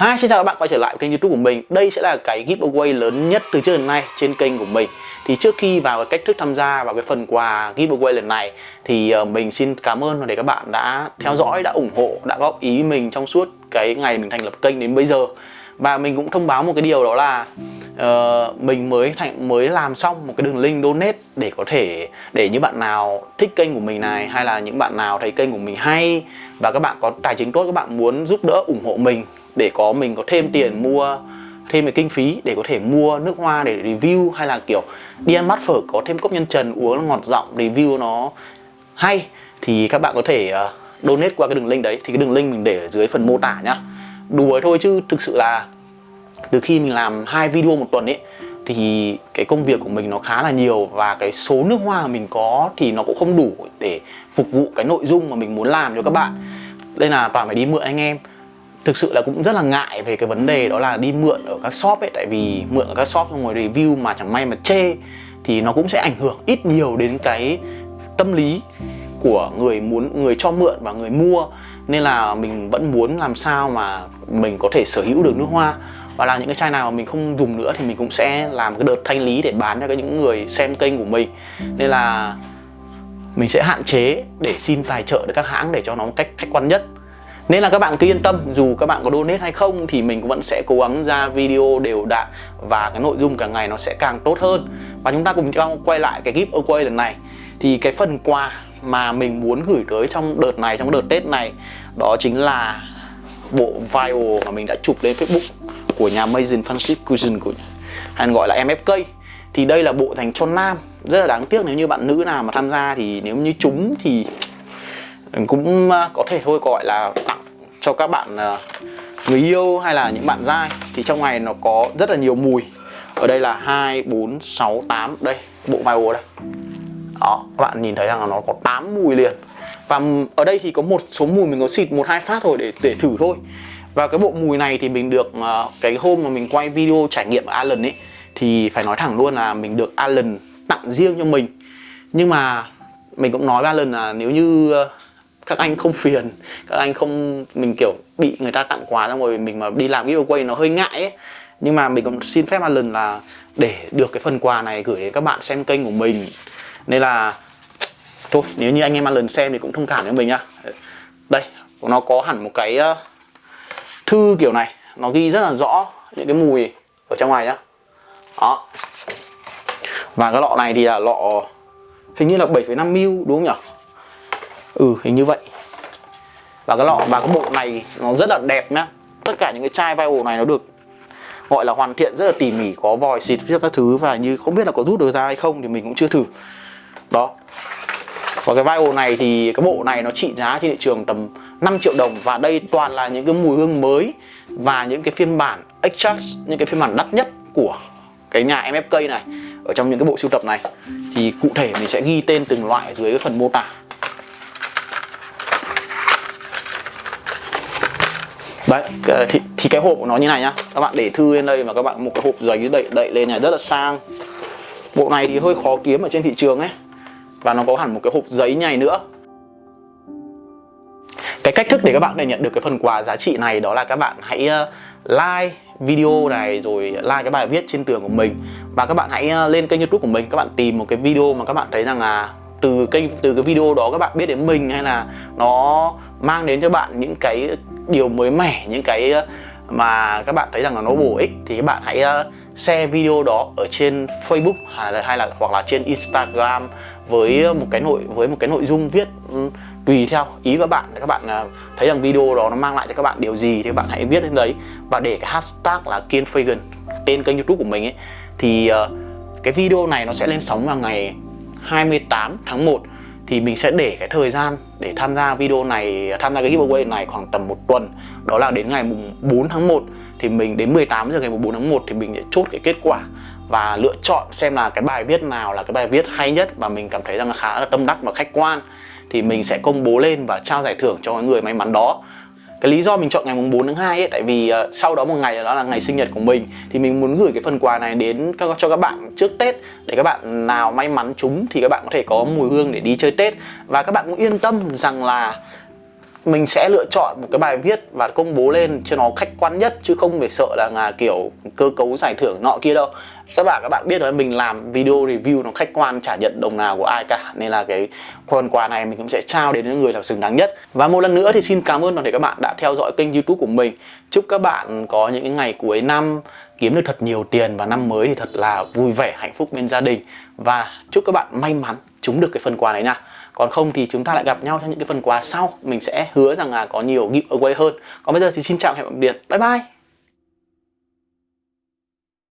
Hi, xin chào các bạn quay trở lại kênh youtube của mình. Đây sẽ là cái giveaway lớn nhất từ trước đến nay trên kênh của mình. Thì trước khi vào cái cách thức tham gia vào cái phần quà giveaway lần này Thì ờ, mình xin cảm ơn và để các bạn đã theo dõi, đã ủng hộ, đã góp ý mình trong suốt cái ngày mình thành lập kênh đến bây giờ. Và mình cũng thông báo một cái điều đó là uh, Mình mới thành mới làm xong một cái đường link donate Để có thể, để những bạn nào thích kênh của mình này Hay là những bạn nào thấy kênh của mình hay Và các bạn có tài chính tốt, các bạn muốn giúp đỡ ủng hộ mình để có mình có thêm tiền mua thêm cái kinh phí để có thể mua nước hoa để review hay là kiểu đi ăn bát phở có thêm cốc nhân trần uống ngọt giọng review nó hay thì các bạn có thể uh, donate qua cái đường link đấy. Thì cái đường link mình để ở dưới phần mô tả nhá. Đùa thôi chứ thực sự là từ khi mình làm hai video một tuần ấy thì cái công việc của mình nó khá là nhiều và cái số nước hoa mình có thì nó cũng không đủ để phục vụ cái nội dung mà mình muốn làm cho các bạn. Nên là toàn phải đi mượn anh em thực sự là cũng rất là ngại về cái vấn đề đó là đi mượn ở các shop ấy tại vì mượn ở các shop xong rồi review mà chẳng may mà chê thì nó cũng sẽ ảnh hưởng ít nhiều đến cái tâm lý của người muốn người cho mượn và người mua. Nên là mình vẫn muốn làm sao mà mình có thể sở hữu được nước hoa. Và là những cái chai nào mà mình không dùng nữa thì mình cũng sẽ làm cái đợt thanh lý để bán cho những người xem kênh của mình. Nên là mình sẽ hạn chế để xin tài trợ được các hãng để cho nó một cách khách quan nhất nên là các bạn cứ yên tâm, dù các bạn có donate hay không thì mình cũng vẫn sẽ cố gắng ra video đều đặn và cái nội dung càng ngày nó sẽ càng tốt hơn. Và chúng ta cùng nhau quay lại cái giveaway lần này. Thì cái phần quà mà mình muốn gửi tới trong đợt này, trong đợt Tết này, đó chính là bộ vial mà mình đã chụp lên Facebook của nhà Mason Francis Cousin của hay gọi là MFK thì đây là bộ dành cho nam. Rất là đáng tiếc nếu như bạn nữ nào mà tham gia thì nếu như chúng thì cũng à, có thể thôi gọi là cho các bạn ờ, người yêu hay là những bạn dai. Thì trong này nó có rất là nhiều mùi. Ở đây là 2, 4, 6, 8 đây bộ vai đây. Đó các bạn nhìn thấy rằng là nó có 8 mùi liền. Và ở đây thì có một số mùi mình có xịt một hai phát thôi để để thử thôi. Và cái bộ mùi này thì mình được ờ, cái hôm mà mình quay video trải nghiệm ở Allen ấy thì phải nói thẳng luôn là mình được Allen tặng riêng cho mình. Nhưng mà mình cũng nói với Allen là nếu như ờ, các anh không phiền các anh không mình kiểu bị người ta tặng quà xong rồi mình mà đi làm giveaway nó hơi ngại ấy. Nhưng mà mình cũng xin phép lần là để được cái phần quà này gửi đến các bạn xem kênh của mình. Nên là thôi nếu như anh em lần xem thì cũng thông cảm với mình nhá. Đây nó có hẳn một cái ờ, thư kiểu này nó ghi rất là rõ những cái mùi ở trong này nhá. Đó. Và cái lọ này thì là lọ hình như là 7,5 ml đúng không nhỉ ừ hình như vậy. Và cái lọ, và cái bộ này nó rất là đẹp nhá. Tất cả những cái chai vai ổ này nó được, gọi là hoàn thiện rất là tỉ mỉ, có vòi xịt viết các thứ và như không biết là có rút được ra hay không thì mình cũng chưa thử. Đó. Và cái vai ổ này thì, cái bộ này nó trị giá trên thị trường tầm 5 triệu đồng và đây toàn là những cái mùi hương mới và những cái phiên bản extract, những cái phiên bản đắt nhất của cái nhà MFK này ở trong những cái bộ sưu tập này. Thì cụ thể mình sẽ ghi tên từng loại dưới cái phần mô tả. Đấy thì, thì cái hộp của nó như này nhá. Các bạn để thư lên đây và các bạn một cái hộp giấy đậy đậy lên này rất là sang. Bộ này thì hơi khó kiếm ở trên thị trường ấy. Và nó có hẳn một cái hộp giấy nhầy nữa. Cái cách thức để các bạn để nhận được cái phần quà giá trị này đó là các bạn hãy ờ, like video này rồi like cái bài viết trên tường của mình. Và các bạn hãy ờ, lên kênh youtube của mình các bạn tìm một cái video mà các bạn thấy rằng là từ kênh từ cái video đó các bạn biết đến mình hay là nó mang đến cho bạn những cái điều mới mẻ những cái ờ, mà các bạn thấy rằng là nó bổ ích thì các bạn hãy ờ, share video đó ở trên Facebook hay là, hay là hoặc là trên Instagram với ờ, một cái nội với một cái nội dung viết ừ, tùy theo ý các bạn. Các bạn thấy rằng video đó nó mang lại cho các bạn điều gì thì các bạn hãy viết lên đấy. Và để cái hashtag là Kiên Fagan tên kênh YouTube của mình ấy thì cái video này nó sẽ lên sóng vào ngày 28 tháng 1 thì mình sẽ để cái thời gian để tham gia video này, tham gia cái giveaway này khoảng tầm một tuần. Đó là đến ngày mùng 4 tháng 1 thì mình đến 18 giờ ngày mùng 4 tháng 1 thì mình sẽ chốt cái kết quả và lựa chọn xem là cái bài viết nào là cái bài viết hay nhất và mình cảm thấy rằng là khá là tâm đắc và khách quan. Thì mình sẽ công bố lên và trao giải thưởng cho người may mắn đó cái lý do mình chọn ngày mùng 4 tháng 2 ấy tại vì uh, sau đó một ngày đó là ngày sinh nhật của mình thì mình muốn gửi cái phần quà này đến các, cho các bạn trước Tết để các bạn nào may mắn chúng thì các bạn có thể có mùi hương để đi chơi Tết. Và các bạn cũng yên tâm rằng là mình sẽ lựa chọn một cái bài viết và công bố lên cho nó khách quan nhất chứ không phải sợ là, là kiểu cơ cấu giải thưởng nọ kia đâu. Các bạn các bạn biết rồi mình làm video review nó khách quan chả nhận đồng nào của ai cả. Nên là cái phần quà này mình cũng sẽ trao đến những người là xứng đáng nhất. Và một lần nữa thì xin cảm ơn toàn thể các bạn đã theo dõi kênh youtube của mình. Chúc các bạn có những ngày cuối năm kiếm được thật nhiều tiền và năm mới thì thật là vui vẻ, hạnh phúc bên gia đình. Và chúc các bạn may mắn trúng được cái phần quà này nha. Còn không thì chúng ta lại gặp nhau trong những cái phần quà sau. Mình sẽ hứa rằng là có nhiều giveaway hơn. Còn bây giờ thì xin chào hẹn gặp biệt bye bye!